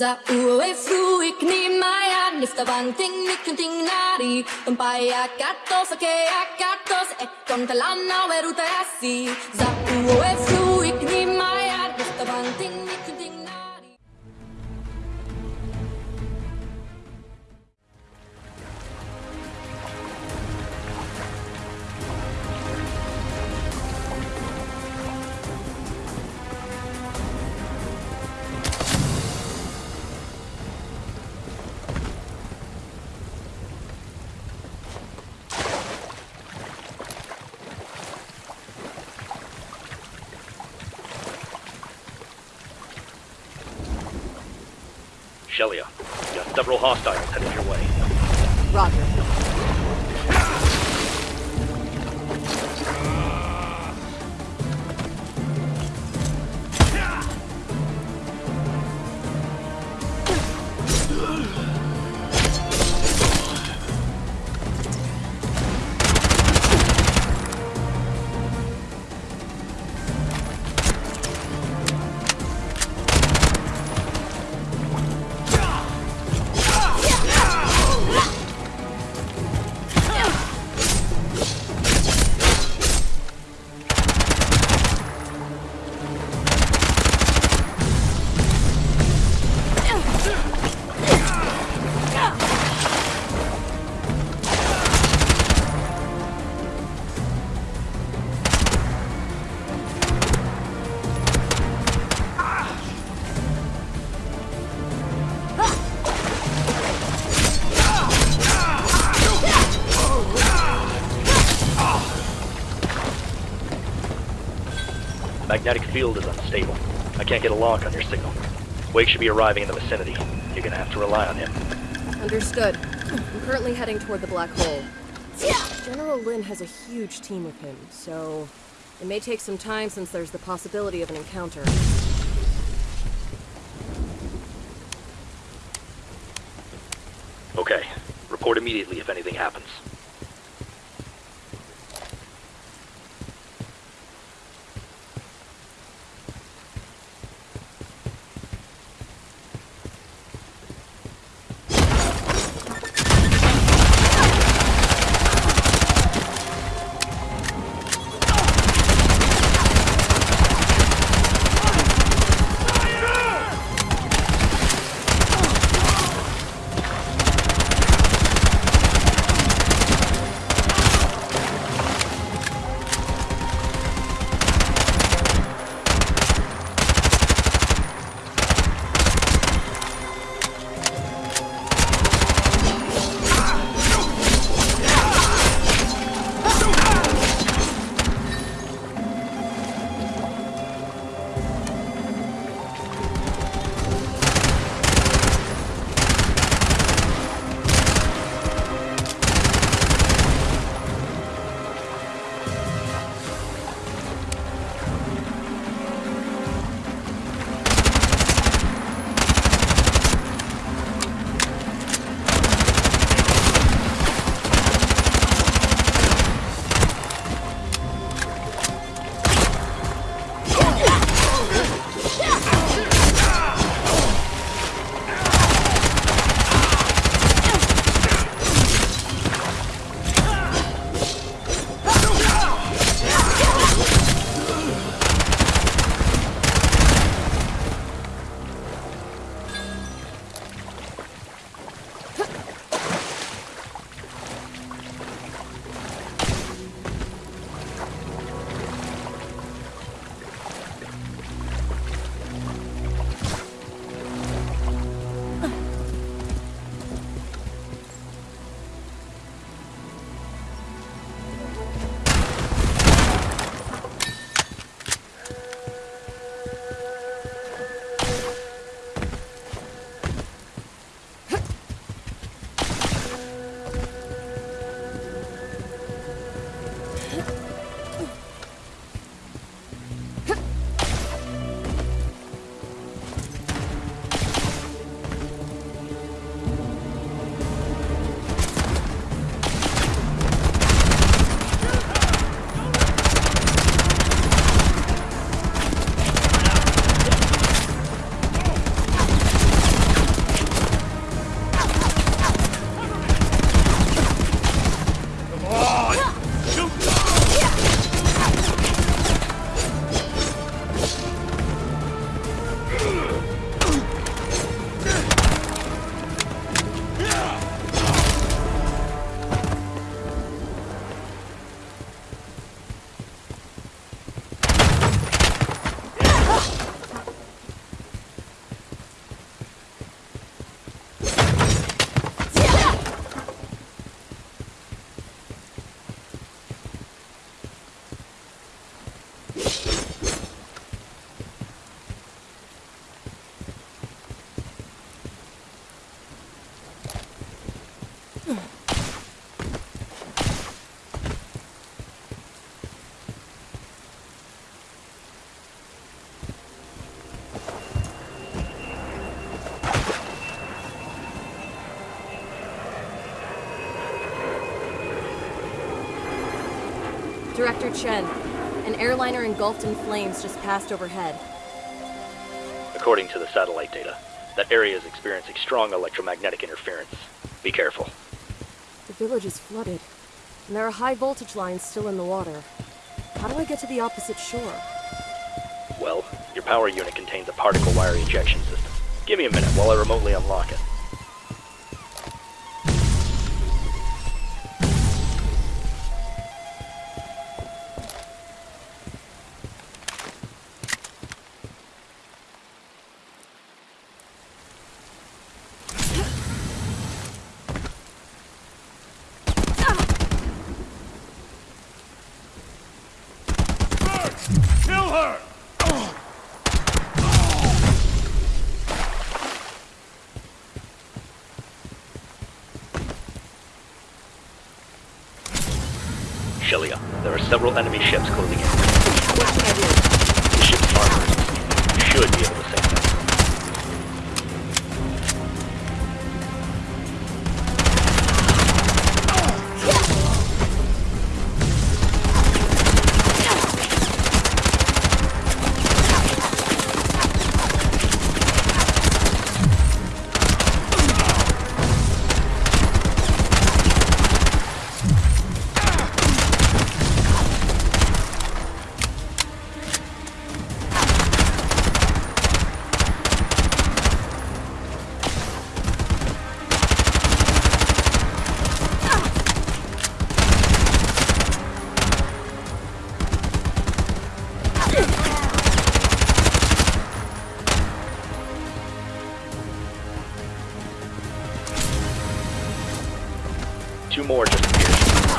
Za ue fru ik ni maya nifta bang ting nikun ting nari. Tumpaya katos ake akatos e kon talana weruta asi Za ue fru Shelia, you got several hostiles headed your way. Roger. Magnetic field is unstable. I can't get a lock on your signal. Wake should be arriving in the vicinity. You're gonna have to rely on him. Understood. I'm currently heading toward the black hole. General Lin has a huge team with him, so it may take some time since there's the possibility of an encounter. Okay. Report immediately if anything happens. Director Chen, an airliner engulfed in flames just passed overhead. According to the satellite data, that area is experiencing strong electromagnetic interference. Be careful. The village is flooded, and there are high voltage lines still in the water. How do I get to the opposite shore? Well, your power unit contains a particle wire ejection system. Give me a minute while I remotely unlock it. Shelia, there are several enemy ships closing in.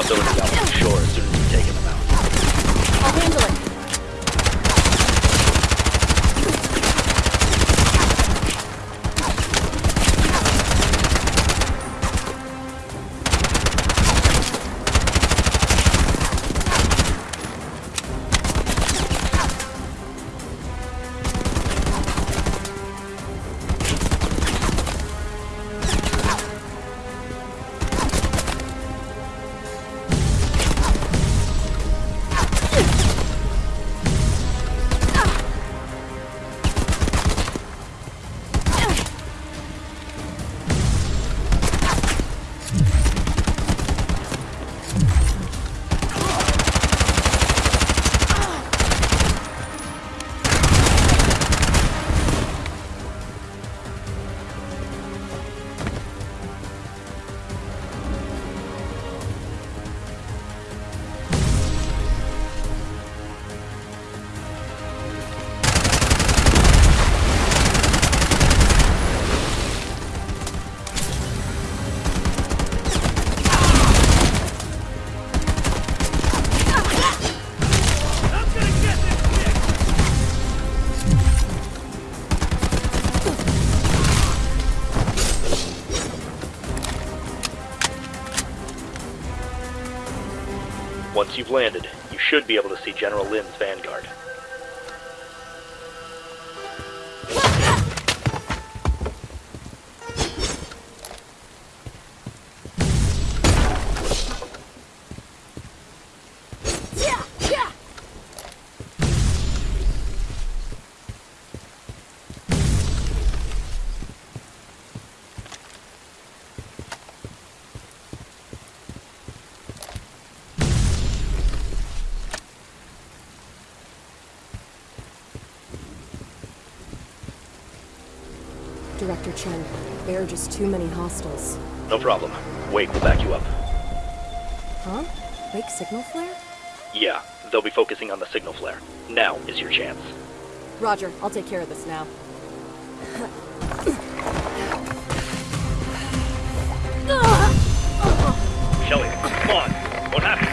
Appeared. Once you've landed, you should be able to see General Lin's vanguard. Chen, there are just too many hostiles. No problem. Wake will back you up. Huh? Wake signal flare? Yeah, they'll be focusing on the signal flare. Now is your chance. Roger, I'll take care of this now. Shelly, come on. What happened?